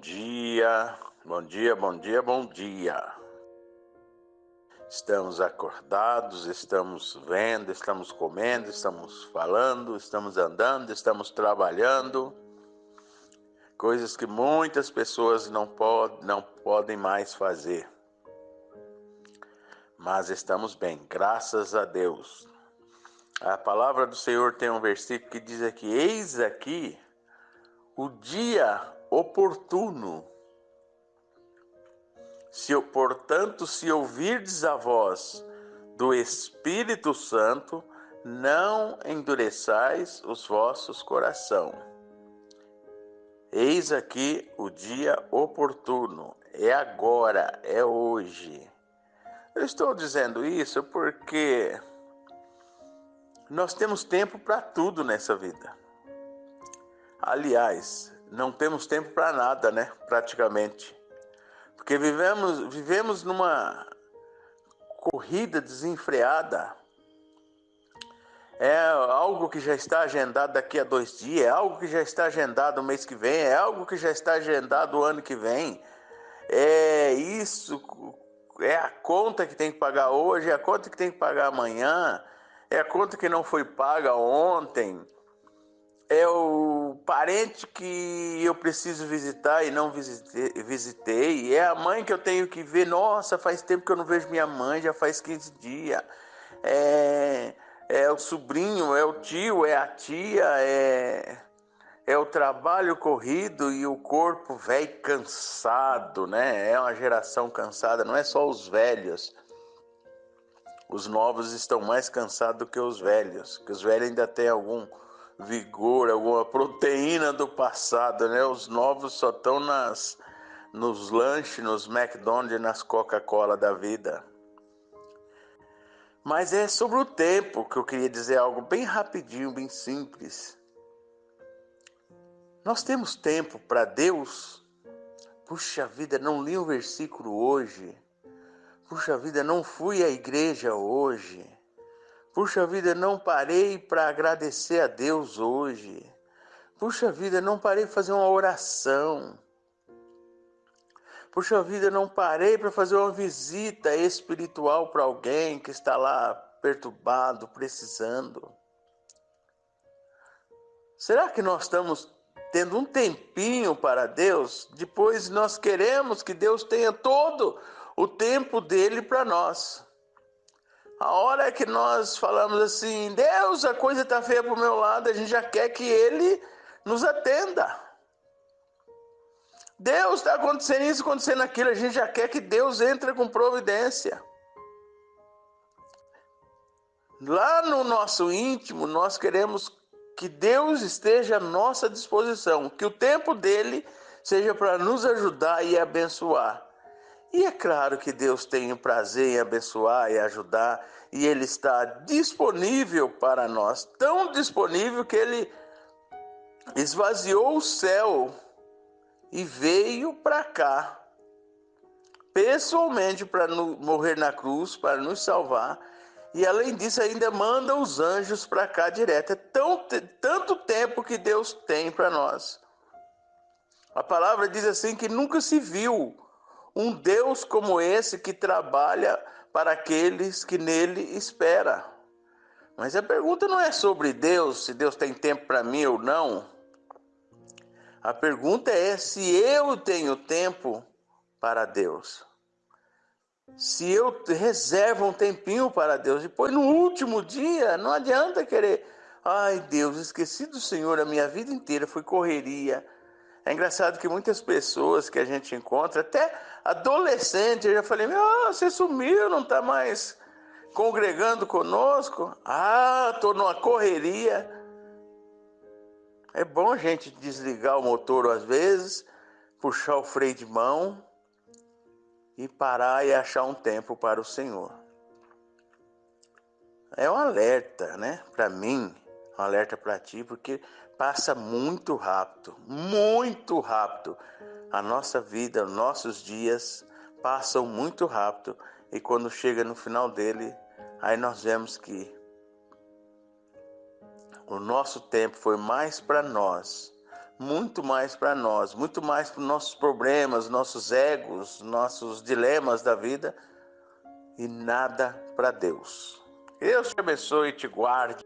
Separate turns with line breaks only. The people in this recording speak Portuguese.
dia, bom dia, bom dia, bom dia. Estamos acordados, estamos vendo, estamos comendo, estamos falando, estamos andando, estamos trabalhando. Coisas que muitas pessoas não, pod não podem mais fazer. Mas estamos bem, graças a Deus. A palavra do Senhor tem um versículo que diz aqui: Eis aqui o dia oportuno se, portanto, se ouvirdes a voz do Espírito Santo, não endureçais os vossos coração. Eis aqui o dia oportuno, é agora, é hoje. Eu estou dizendo isso porque nós temos tempo para tudo nessa vida. Aliás, não temos tempo para nada, né? Praticamente. Porque vivemos, vivemos numa corrida desenfreada. É algo que já está agendado daqui a dois dias, é algo que já está agendado mês que vem, é algo que já está agendado o ano que vem. É isso, é a conta que tem que pagar hoje, é a conta que tem que pagar amanhã, é a conta que não foi paga ontem é o parente que eu preciso visitar e não visitei, visitei, é a mãe que eu tenho que ver. Nossa, faz tempo que eu não vejo minha mãe, já faz 15 dias. É, é o sobrinho, é o tio, é a tia, é, é o trabalho corrido e o corpo velho cansado, né? É uma geração cansada, não é só os velhos. Os novos estão mais cansados do que os velhos, que os velhos ainda têm algum vigor, alguma proteína do passado, né? Os novos só estão nas nos lanches, nos McDonald's, nas Coca-Cola da vida. Mas é sobre o tempo que eu queria dizer algo bem rapidinho, bem simples. Nós temos tempo para Deus? Puxa vida, não li o versículo hoje. Puxa vida, não fui à igreja hoje. Puxa vida, não parei para agradecer a Deus hoje. Puxa vida, não parei para fazer uma oração. Puxa vida, não parei para fazer uma visita espiritual para alguém que está lá perturbado, precisando. Será que nós estamos tendo um tempinho para Deus? Depois nós queremos que Deus tenha todo o tempo dele para nós. A hora que nós falamos assim, Deus, a coisa está feia para o meu lado, a gente já quer que Ele nos atenda. Deus está acontecendo isso, acontecendo aquilo, a gente já quer que Deus entre com providência. Lá no nosso íntimo, nós queremos que Deus esteja à nossa disposição, que o tempo dele seja para nos ajudar e abençoar. E é claro que Deus tem o prazer em abençoar e ajudar, e Ele está disponível para nós, tão disponível que Ele esvaziou o céu e veio para cá, pessoalmente, para morrer na cruz, para nos salvar. E além disso, ainda manda os anjos para cá direto. É tão, tanto tempo que Deus tem para nós. A palavra diz assim que nunca se viu um Deus como esse que trabalha para aqueles que nele espera. Mas a pergunta não é sobre Deus, se Deus tem tempo para mim ou não. A pergunta é se eu tenho tempo para Deus. Se eu reservo um tempinho para Deus, depois no último dia, não adianta querer, ai Deus, esqueci do Senhor a minha vida inteira, foi correria, é engraçado que muitas pessoas que a gente encontra, até adolescente, eu já falei: Meu, você sumiu, não está mais congregando conosco? Ah, estou numa correria. É bom a gente desligar o motor às vezes, puxar o freio de mão e parar e achar um tempo para o Senhor. É um alerta, né? Para mim, um alerta para ti, porque passa muito rápido, muito rápido. A nossa vida, nossos dias passam muito rápido e quando chega no final dele, aí nós vemos que o nosso tempo foi mais para nós muito mais para nós, muito mais para nossos problemas, nossos egos, nossos dilemas da vida e nada para Deus. Deus te abençoe e te guarde.